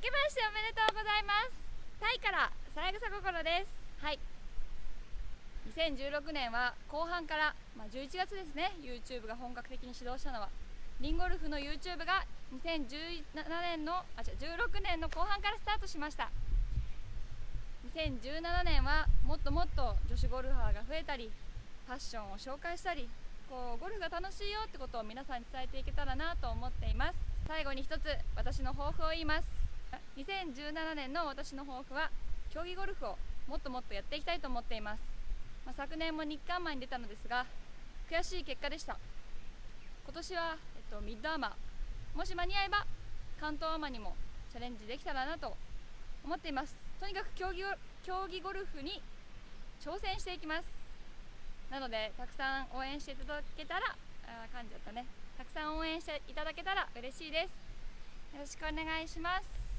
明けましておめでとうございます。タイからさやぐさ心です。はい。2016年は後半から、まあ、11月ですね。YouTube が本格的に始動したのは。リンゴルフの YouTube が2017年のあ違う16年の後半からスタートしました。2017年はもっともっと女子ゴルファーが増えたりファッションを紹介したりこうゴルフが楽しいよってことを皆さんに伝えていけたらなと思っています。最後に一つ私の抱負を言います。2017年の私の抱負は競技ゴルフをもっともっとやっていきたいと思っています、まあ、昨年も日韓マンに出たのですが悔しい結果でした。今年は、えっと、ミッドアーマー。もし間に合えば関東アマにもチャレンジできたらなと思っています。とにかく競技競技ゴルフに挑戦していきます。なのでたくさん応援していただけたらあ噛んじゃったね。たくさん応援していただけたら嬉しいです。よろしくお願いします。